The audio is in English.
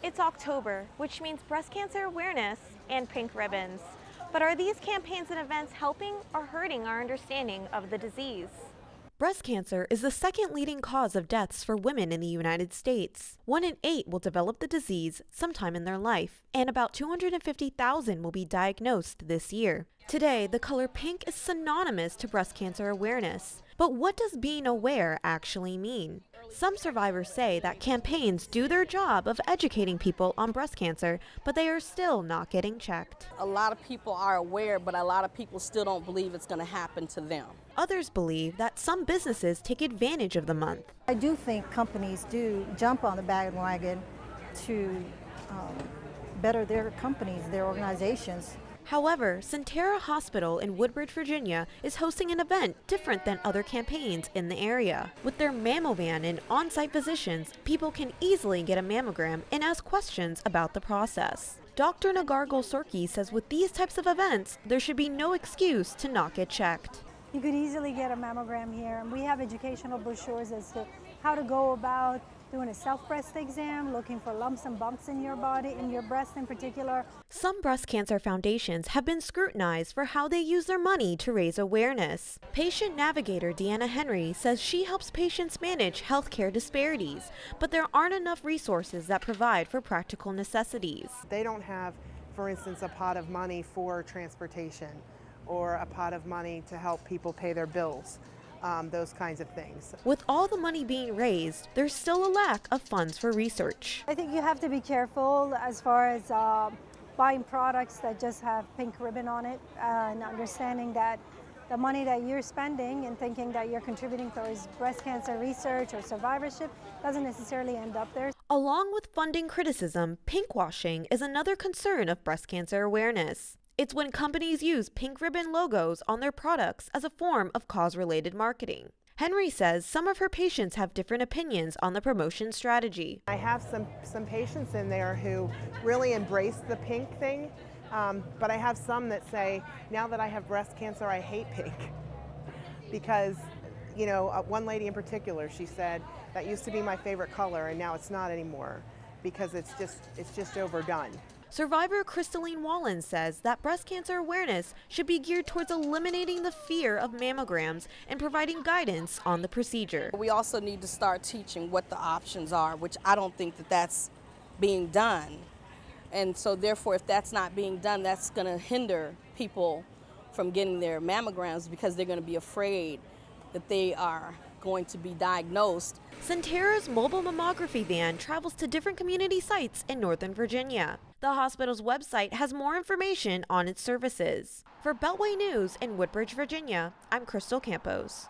It's October, which means breast cancer awareness and pink ribbons. But are these campaigns and events helping or hurting our understanding of the disease? Breast cancer is the second leading cause of deaths for women in the United States. One in eight will develop the disease sometime in their life, and about 250,000 will be diagnosed this year. Today, the color pink is synonymous to breast cancer awareness. But what does being aware actually mean? Some survivors say that campaigns do their job of educating people on breast cancer, but they are still not getting checked. A lot of people are aware, but a lot of people still don't believe it's going to happen to them. Others believe that some businesses take advantage of the month. I do think companies do jump on the bandwagon to um, better their companies, their organizations. However, Sentara Hospital in Woodbridge, Virginia is hosting an event different than other campaigns in the area. With their mammovan and on-site physicians, people can easily get a mammogram and ask questions about the process. Dr. Nagargal Sorki says with these types of events, there should be no excuse to not get checked. You could easily get a mammogram here, and we have educational brochures as to how to go about doing a self-breast exam, looking for lumps and bumps in your body, in your breast in particular. Some breast cancer foundations have been scrutinized for how they use their money to raise awareness. Patient navigator Deanna Henry says she helps patients manage healthcare disparities, but there aren't enough resources that provide for practical necessities. They don't have, for instance, a pot of money for transportation or a pot of money to help people pay their bills um, those kinds of things. With all the money being raised, there's still a lack of funds for research. I think you have to be careful as far as uh, buying products that just have pink ribbon on it and understanding that the money that you're spending and thinking that you're contributing towards breast cancer research or survivorship doesn't necessarily end up there. Along with funding criticism, pinkwashing is another concern of breast cancer awareness. It's when companies use pink ribbon logos on their products as a form of cause-related marketing. Henry says some of her patients have different opinions on the promotion strategy. I have some, some patients in there who really embrace the pink thing, um, but I have some that say, now that I have breast cancer, I hate pink. because, you know, uh, one lady in particular, she said, that used to be my favorite color and now it's not anymore because it's just, it's just overdone. Survivor Crystalline Wallen says that breast cancer awareness should be geared towards eliminating the fear of mammograms and providing guidance on the procedure. We also need to start teaching what the options are, which I don't think that that's being done. And so therefore, if that's not being done, that's going to hinder people from getting their mammograms because they're going to be afraid that they are going to be diagnosed. Sentara's mobile mammography van travels to different community sites in Northern Virginia. The hospital's website has more information on its services. For Beltway News in Woodbridge, Virginia, I'm Crystal Campos.